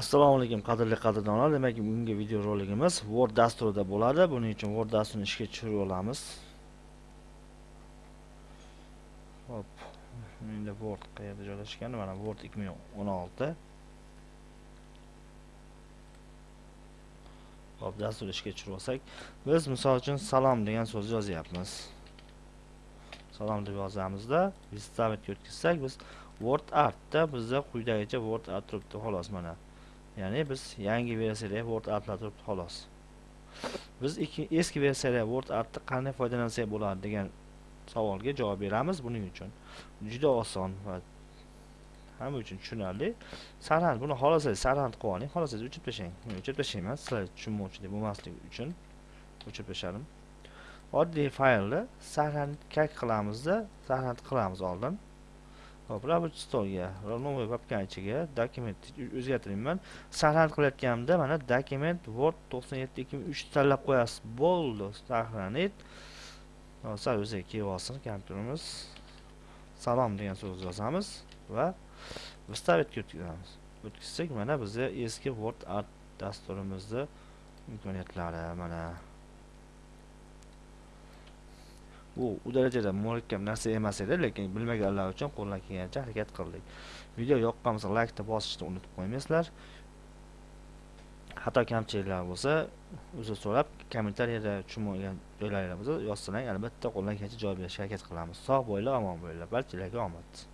assalomu alaykum qadrli qadrdonlar. Demak bugungi video roligimiz word dasturida bo'ladi. Buning uchun word dasturini ishga tushirib olamiz. Hop menda word qayerda joylashgan mana word 2016 hop dasturni ishga tushirib olsak. Biz misol uchun salom degan so'zni yozyapmiz. Salom deb yozamizda vistavitga o'tkazsak biz word artda bizda quyidagicha word art turibdi xolos mana. Ya'ni biz yangi versiyada word artlar turibdi xolos. Biz eski versiyada word artni qanday foydalansak bo'ladi degan savolga javob beramiz buning uchun. Juda oson va hamma uchun tushunarli. Sarand buni xohlasangiz sarand qilib oling xohlasangiz o'chirib tashlang. Men o'chirib tashlayman sizlar tushunmovchilik bo'lmasligi uchun o'chirib tashladim oddiy faylni sarand kak qilamizda sarand qilamiz oldin. Hop rабочий stolga новый papkani ichiga dokument o'zgartirayman sarhand qilayotganimda mana dokument word to'qson yetti ikki ming uch tanlab qo'yasiz. Bo'ldi сохранить sal o'ziga kelib olsin kompyuterimiz. Salom degan so'zni yozamiz va выставitga o'tkazamiz. O'tkazsak mana bizga eski word art dasturimizni imkoniyatlari mana bu u darajada murakkab narsa emas edi lekin bilmaganlar uchun qo'ldan kelgancha harakat qildik. Video yoqqan bo'lsa laykni bosishni unutib qo'ymaysizlar. Xato kamchiliklar bo'lsa uzr so'rab kommentariyada tushunmagan joylaringiz bo'lsa yozsalang albatta qo'ldan kelgancha javob berishga harakat qilamiz. Sog' bo'linglar omon bo'linglar barchalarga omad.